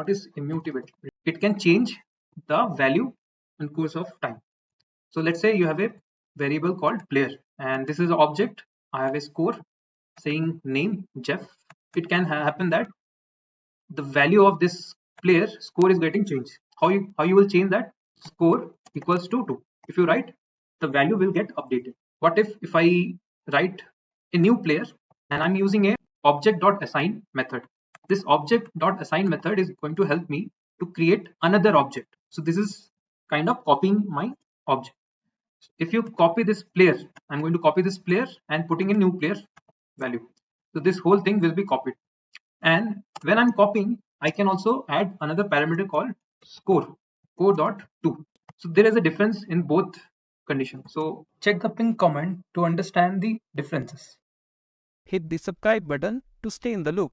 what is immutability? It can change the value in course of time. So let's say you have a variable called player and this is an object. I have a score saying name jeff. It can ha happen that the value of this player score is getting changed. How you how you will change that? Score equals to 2 if you write the value will get updated. What if if i write a new player and i'm using a object.assign method this object.assign method is going to help me to create another object. So this is kind of copying my object. If you copy this player i'm going to copy this player and putting a new player value. So this whole thing will be copied. And when i'm copying i can also add another parameter called score score dot 2 so there is a difference in both conditions. So check the pin comment to understand the differences. Hit the subscribe button to stay in the loop.